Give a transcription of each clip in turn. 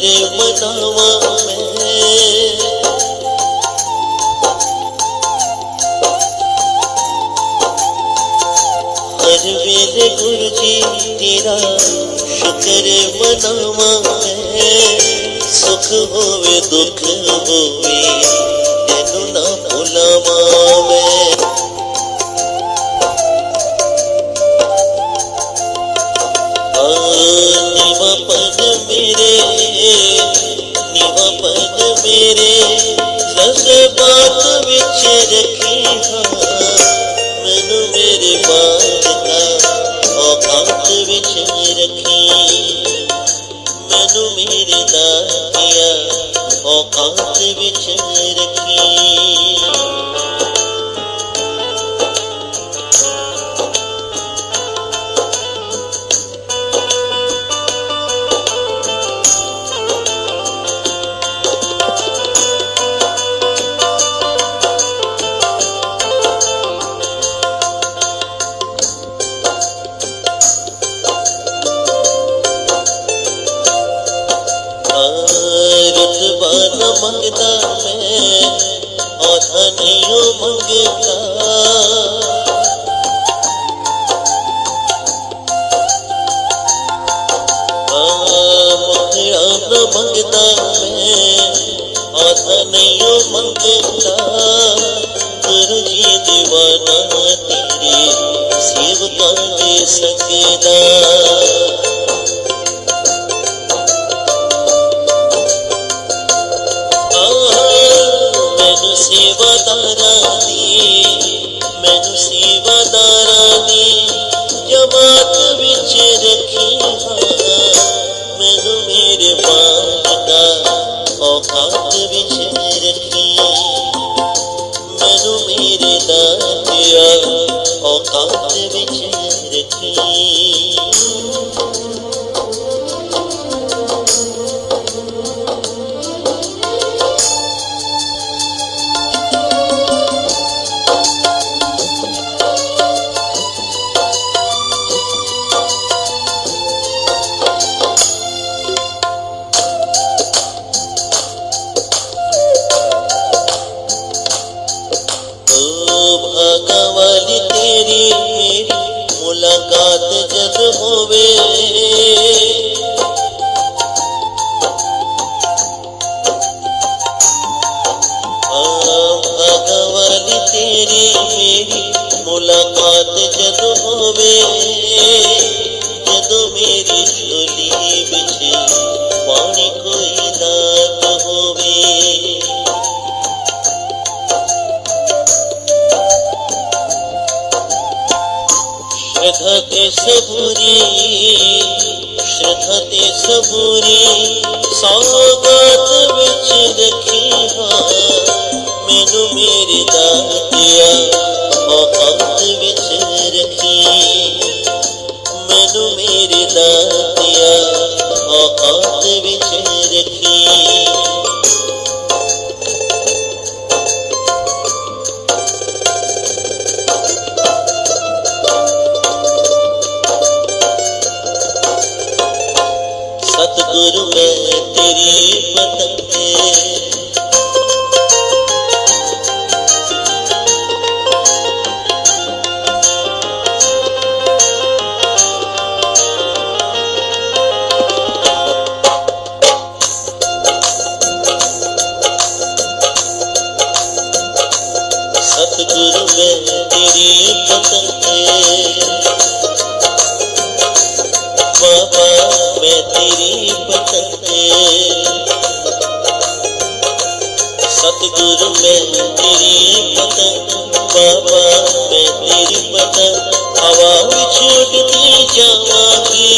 गुरु जी तेरा शुक्र मनावा मैं हर वेले गुरु जी तेरा शुक्र मनावा मैं सुख होवे दुख होवे तेनू ना भुलावा मैं नीवा पद मेरे नीवा मेरे जज्बात विच रखी हाँ मैनू मेरे बात का औकात रखी। मैनू मेरे दातिया औकात मैं औधा नहीं मंगता मंगता मैं औधा नहीं मंगता गुरु जी, दीवाना तेरे, सेवका के सकदा ਮੈਨੂੰ ਸੇਵਾਦਾਰਾਂ ਦੀ ਮੈਨੂੰ ਸੇਵਾਦਾਰਾਂ ਦੀ ਜਮਾਤ ਵਿੱਚ ਰੱਖੀ ਹਾਂ ਮੈਨੂੰ ਮੇਰੇ ਮਾਲਕਾ ਔਕਾਤ ਵਿੱਚ ਰੱਖੀ ਮੈਨੂੰ ਮੇਰੇ ਦਾਤਿਆ ਔਕਾਤ ਵਿੱਚ ਰੱਖੀ कवली तेरी मेरी मुलाकात जब होवे कवली तेरी मेरी मुलाकात जब होवे जब मेरी झोली শ্রদ্ধতে সবুরি শ্রদ্ধতে সবুরি সৌগত বিচ দেখি মেনু মেরে দাতিয়া মহব্বত বিচ রাখি মেনু মেরে দাতিয়া মহব্বত বিচ রাখি सतगुरु मैं तेरी पतंगे बाबा मैं तेरी पतंगे सतगुरु मैं तेरी पतंग बाबा मैं तेरी पतंग हवा विच उड़ती जावांगी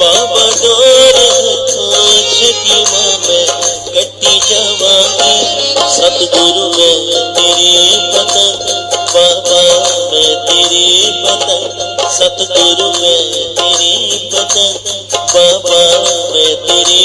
बाबा डोर हथों छकी माँ मैं सतगुरु मैं तेरी पतंग बाबा में तेरी पतंग सतगुरु में तेरी पतंग बाबा में तेरी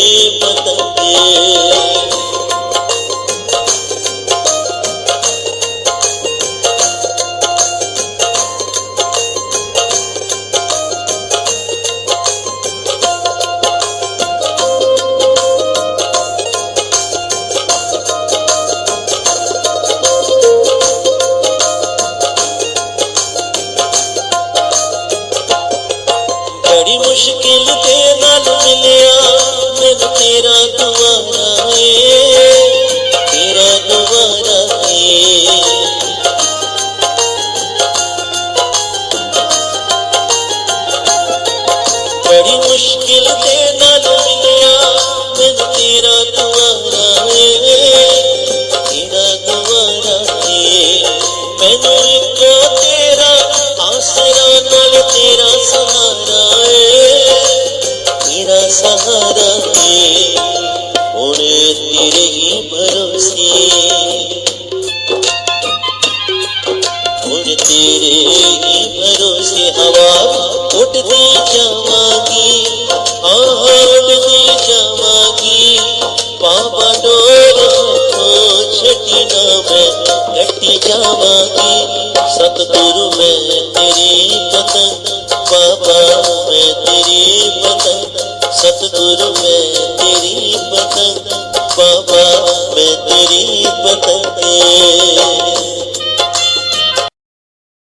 बाबा डोर छटिना में कटी जावा सतगुरु में तेरी पतंग।